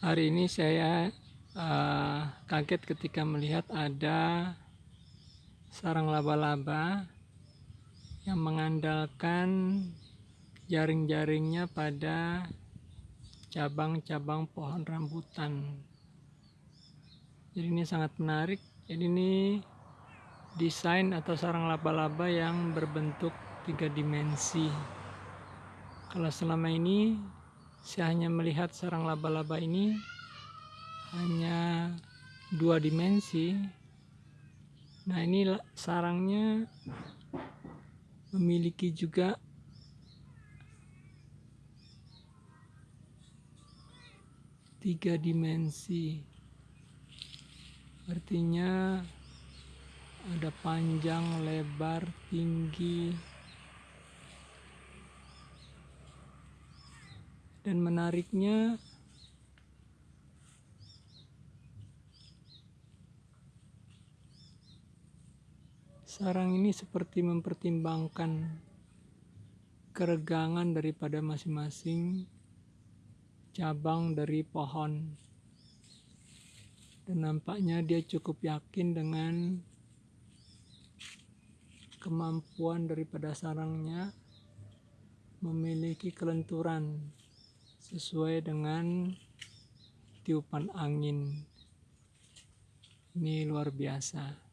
Hari ini saya uh, kaget ketika melihat ada sarang laba-laba yang mengandalkan jaring-jaringnya pada cabang-cabang pohon rambutan. Jadi ini sangat menarik. Jadi ini desain atau sarang laba-laba yang berbentuk tiga dimensi. Kalau selama ini saya hanya melihat sarang laba-laba ini hanya dua dimensi. Nah ini sarangnya memiliki juga tiga dimensi. Artinya ada panjang lebar tinggi dan menariknya sarang ini seperti mempertimbangkan keregangan daripada masing-masing cabang dari pohon. Dan nampaknya dia cukup yakin dengan kemampuan daripada sarangnya memiliki kelenturan sesuai dengan tiupan angin. Ini luar biasa.